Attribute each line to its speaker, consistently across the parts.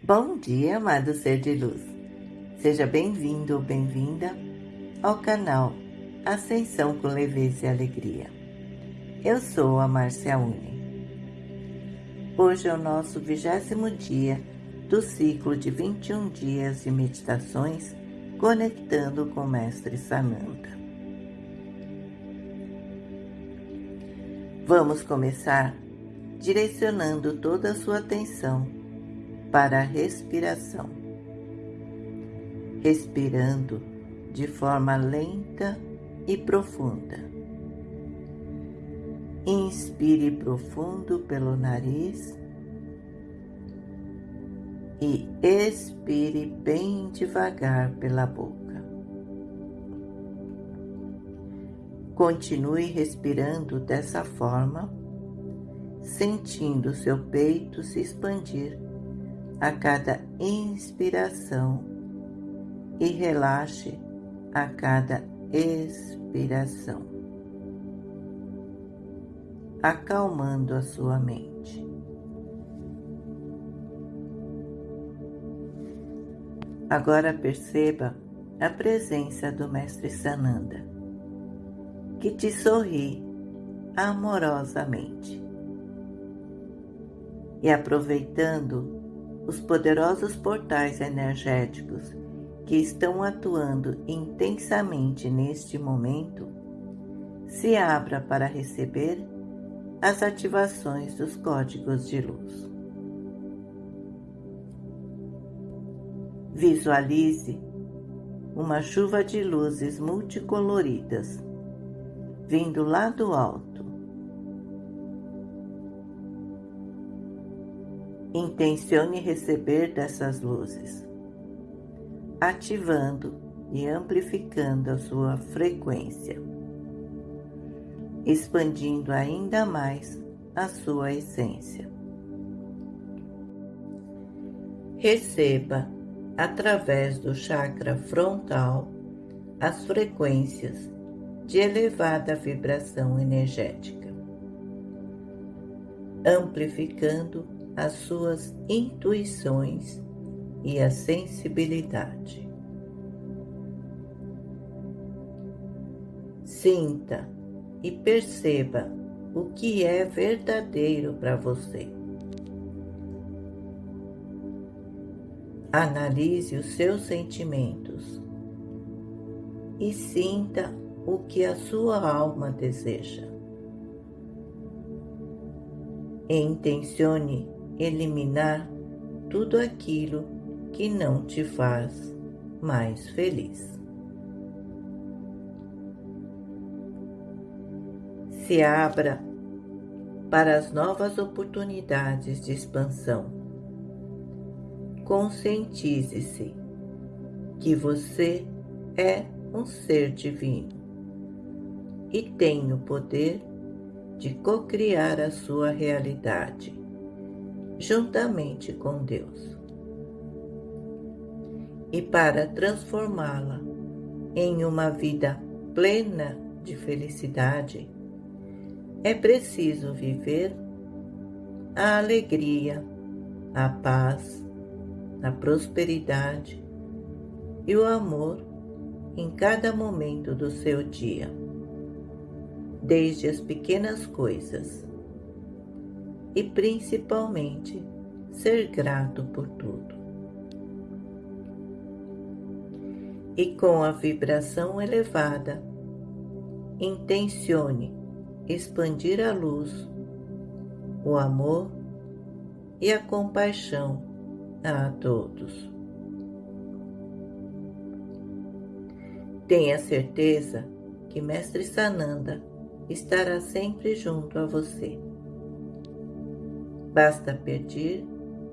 Speaker 1: Bom dia, amado ser de luz. Seja bem-vindo ou bem-vinda ao canal Ascensão com Leveza e Alegria. Eu sou a Márcia Uni. Hoje é o nosso vigésimo dia do ciclo de 21 dias de meditações conectando com o Mestre Sananda. Vamos começar direcionando toda a sua atenção para a respiração. Respirando de forma lenta e profunda. Inspire profundo pelo nariz e expire bem devagar pela boca. Continue respirando dessa forma, sentindo seu peito se expandir a cada inspiração e relaxe a cada expiração, acalmando a sua mente. Agora perceba a presença do Mestre Sananda, que te sorri amorosamente. E aproveitando os poderosos portais energéticos que estão atuando intensamente neste momento, se abra para receber as ativações dos códigos de luz. Visualize uma chuva de luzes multicoloridas vindo lá do alto Intencione receber dessas luzes, ativando e amplificando a sua frequência, expandindo ainda mais a sua essência. Receba, através do chakra frontal, as frequências de elevada vibração energética, amplificando as suas intuições e a sensibilidade. Sinta e perceba o que é verdadeiro para você. Analise os seus sentimentos e sinta o que a sua alma deseja. E intencione eliminar tudo aquilo que não te faz mais feliz. Se abra para as novas oportunidades de expansão. Conscientize-se que você é um ser divino e tem o poder de cocriar a sua realidade juntamente com Deus. E para transformá-la em uma vida plena de felicidade, é preciso viver a alegria, a paz, a prosperidade e o amor em cada momento do seu dia, desde as pequenas coisas e principalmente ser grato por tudo. E com a vibração elevada, intencione expandir a luz, o amor e a compaixão a todos. Tenha certeza que Mestre Sananda estará sempre junto a você. Basta pedir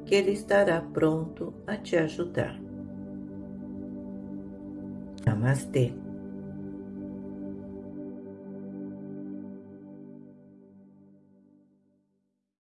Speaker 1: que Ele estará pronto a te ajudar. Namastê.